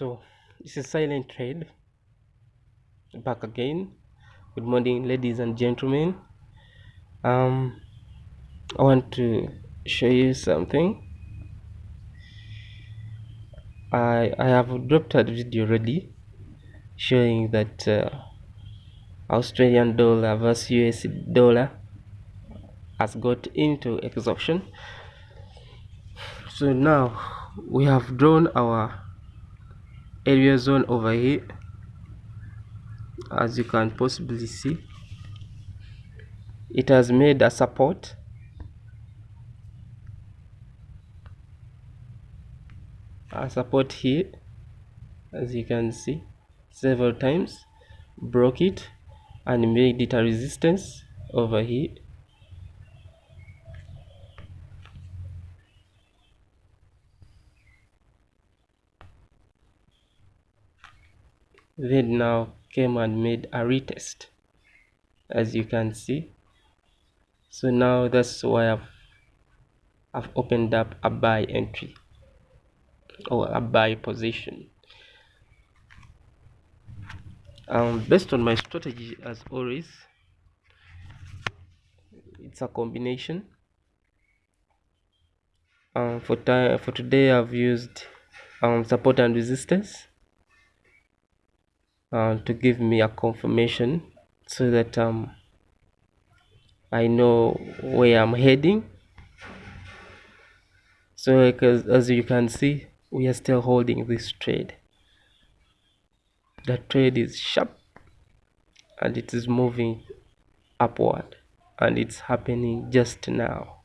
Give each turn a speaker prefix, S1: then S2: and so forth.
S1: so this is silent trade. Back again. Good morning ladies and gentlemen. Um i want to show you something. I i have dropped a video already showing that uh, australian dollar versus us dollar has got into exhaustion. So now we have drawn our area zone over here as you can possibly see. It has made a support. A support here as you can see several times. Broke it and made it a resistance over here then now came and made a retest as you can see. So now that's why I've, I've opened up a buy entry or a buy position. Um, based on my strategy as always it's a combination. Um, for time for today I've used um, support and resistance uh, to give me a confirmation so that um, I know where I'm heading. So because as you can see we are still holding this trade. The trade is sharp and it is moving upward and it's happening just now